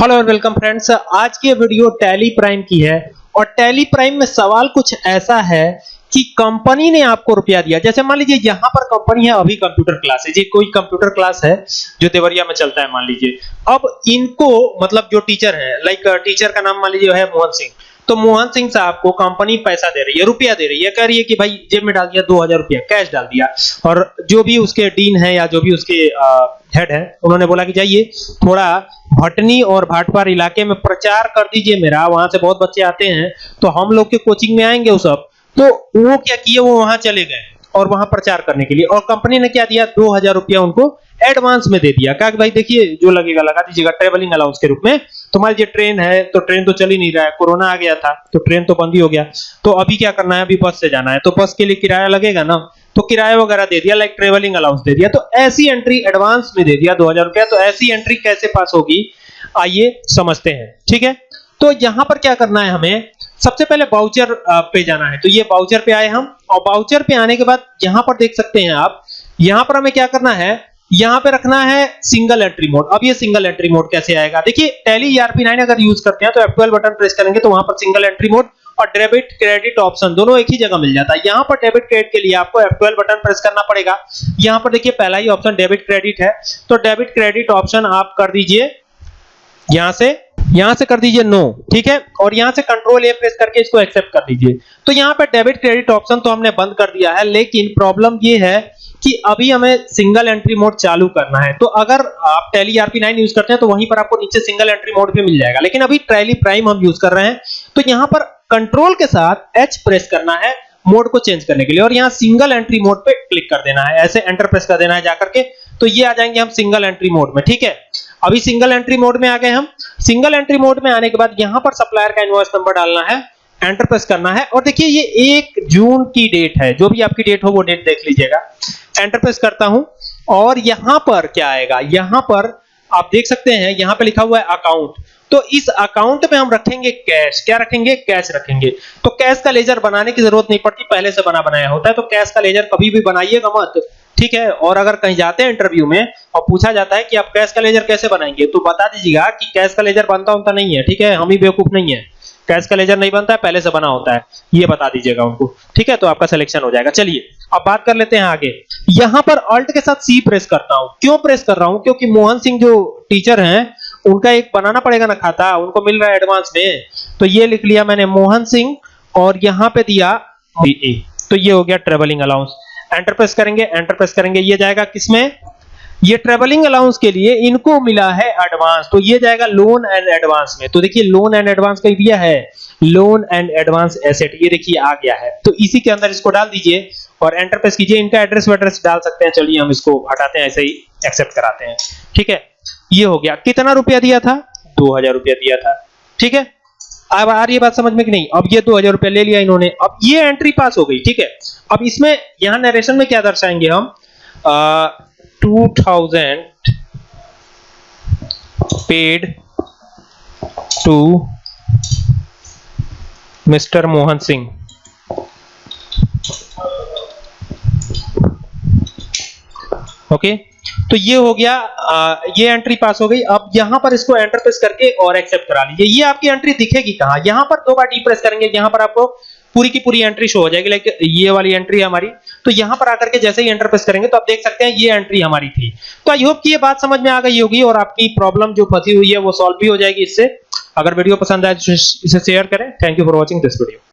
Hello और welcome friends, आज की वीडियो टैली प्राइम की है और टैली प्राइम में सवाल कुछ ऐसा है कि कंपनी ने आपको रुपया दिया। जैसे मान लीजिए यहाँ पर कंपनी है, अभी कंप्यूटर क्लास है। जी, कोई कंप्यूटर क्लास है जो देवरिया में चलता है, मान लीजिए। अब इनको मतलब जो टीचर है लाइक टीचर का नाम मान लीजिए है मोहन सिंह। तो मोहन सिंह साहब को कंपनी पैसा दे रही है, रुपया दे रही है। कह रही है कि भाई, जेब में डाल दिया, दो हज़ार रुपया कैश डाल दिया। और जो भी उसके डीन है या जो भी उसके हेड है, उन्होंने बोला कि जाइए, थोड़ा भटनी और भाटपार इलाके में प्रचार कर दीजिए मेरा, वहाँ से बहुत बच्चे आते हैं तो हम लोग के कोचिंग में आएँगे वो सब। तो वो क्या किए, वो वहाँ चले गए और वहाँ प्रचार करने के लिए। और कंपनी ने क्या दिया, दो हज़ार रुपया उनको एडवांस में दे दिया। कहा भाई, देखिए जो लगेगा, लगा दीजिएगा ट्रेवलिंग अलाउंस के रूप में। तो मान लीजिए ट्रेन है तो ट्रेन तो चल ही नहीं रहा है कोरोना आ गया था तो ट्रेन तो बंद ही हो गया। तो अभी क्या करना है, अभी बस से जाना है। तो बस के लिए किराया लगेगा ना? तो किराया वगैरह दे दिया लाइक ट्रेवलिंग अलाउंस दे दिया। तो ऐसी एंट्री एडवांस में दे दिया, दो हज़ार रुपया। तो ऐसी एंट्री कैसे पास होगी? आइए समझते हैं, ठीक है? तो यहाँ पर क्या करना है हमें? सबसे पहले बाउचर पे जाना है। तो ये बाउचर पे आए हम, और बाउचर पे आने के बाद यहाँ पर देख सकते हैं आप, यहाँ पर हमें क्या करना है? यहाँ पे रखना है सिंगल एंट्री मोड अब ये सिंगल एंट्री मोड कैसे आएगा? देखिए टैली ईआरपी 9 अगर यूज़ करते हैं तो F12 बटन प्रेस करेंगे तो वहाँ पर सिंगल एंट्री मोड और डेबिट क्रेडिट ऑप्शन दोनों एक ही जगह मिल जाता है। यहाँ पर डेबिट क्रेडिट के लिए आपको F12 बटन प्रेस करना पड़ेगा। यहाँ पर देखिए पहला ही ऑप्शन डेबिट क्रेडिट है। तो डेबिट क्रेडिट ऑप्शन आप कर दीजिए। यहाँ से यहाँ से कर दीजिए नो ठीक है? और यहाँ से कंट्रोल ए प्रेस करके इसको एक्सेप्ट कर दीजिए। तो यहाँ पे डेबिट क्रेडिट ऑप्शन तो हमने बंद कर दिया है, लेकिन प्रॉब्लम ये है कि अभी हमें सिंगल एंट्री मोड चालू करना है। तो अगर आप टैली आरपी नाइन यूज़ करते हैं तो वहीं पर आपको नीचे सिंगल एंट्री मोड भी मिल जाएगा। लेकिन अभी टैली प्राइम हम यूज़ कर रहे हैं। तो यहाँ पर कंट्रोल के साथ एच प्रेस करना है मोड को चेंज करने के लिए। और यहाँ सिंगल एंट्री मोड पे क्लिक कर देना है। ऐसे एंटर प्रेस कर देना है जाकर के। तो ये आ जाएँगे हम सिंगल एंट्री मोड में, ठीक है? अभी सिंगल एंट्री मोड में आ गए हम। सिंगल एंट्री मोड में आने के बाद यहाँ पर सप्लायर का इनवॉइस नंबर डालना है एंटर प्रेस करना है। और देखिए ये एक जून की डेट है। जो भी आपकी डेट हो वो डेट देख लीजिएगा। एंटर प्रेस करता हूँ। और यहाँ पर क्या आएगा? यहाँ पर आप देख सकते हैं, यहाँ पे लिखा हुआ है अकाउंट तो इस अकाउंट में हम रखेंगे कैश क्या रखेंगे? कैश रखेंगे. तो कैश का लेजर बनाने की ज़रूरत नहीं पड़ती, पहले से बना बनाया होता है तो कैश का लेजर कभी भी बनाइएगा मत. ठीक है? और अगर कहीं जाते हैं इंटरव्यू में, और पूछा जाता है कि आप कैश का लेजर कैसे बनाएँगे तो बता दीजिएगा कि कैश का लेजर बनता होता नहीं है, ठीक है? हम ही बेवकूफ़ नहीं है. कैश का लेजर नहीं बनता है, पहले से बना होता है। ये बता दीजिएगा उनको। ठीक है? तो आपका सिलेक्शन हो जाएगा। चलिए, अब बात कर लेते हैं आगे। यहाँ पर अल्ट के साथ सी प्रेस करता हूँ। क्यों प्रेस कर रहा हूँ? क्योंकि मोहन सिंह जो टीचर हैं, उनका एक बनाना पड़ेगा ना खाता। उनको मिल रहा है एडवांस में। तो ये लिख लिया मैंने मोहन सिंह और यहाँ पे दिया तो ये हो गया ट्रेवलिंग अलाउंस एंटर प्रेस करेंगे एंटर प्रेस करेंगे। ये जाएगा किसमें? ये ट्रेवलिंग अलाउंस के लिए इनको मिला है एडवांस तो ये जाएगा लोन एंड एडवांस में। तो देखिए लोन एंड एडवांस का दिया है। लोन एंड एडवांस एसेट ये देखिए, आ गया है। तो इसी के अंदर इसको डाल दीजिए और एंटर प्रेस कीजिए। इनका एड्रेस वेड्रेस डाल सकते हैं। चलिए, हम इसको हटाते हैं, ऐसे ही एक्सेप्ट कराते हैं। ठीक है? ये हो गया। कितना रुपया दिया था? दो हज़ार रुपया दिया था। ठीक है? अब आ रही बात समझ में कि नहीं? अब ये दो हज़ार रुपया ले लिया इन्होंने। अब ये एंट्री पास हो गई। ठीक है? अब इसमें, यहाँ नरेशन में क्या दर्शाएँगे हम? 2000 paid to Mr. Mohan Singh. Okay तो ये हो गया आ, ये एंट्री पास हो गई। अब यहाँ पर इसको एंटर प्रेस करके और एक्सेप्ट करा लीजिए। ये आपकी एंट्री दिखेगी कहाँ? यहाँ पर दो बार डी प्रेस करेंगे यहाँ पर आपको पूरी की पूरी एंट्री शो हो जाएगी। लाइक ये वाली एंट्री है हमारी। तो यहाँ पर आकर के जैसे ही एंटर प्रेस करेंगे तो आप देख सकते हैं ये एंट्री हमारी थी। तो आई होप कि ये बात समझ में आ गई होगी और आपकी प्रॉब्लम जो फंसी हुई है, वो सॉल्व भी हो जाएगी इससे। अगर वीडियो पसंद आए तो इसे शेयर करें। Thank you for watching this video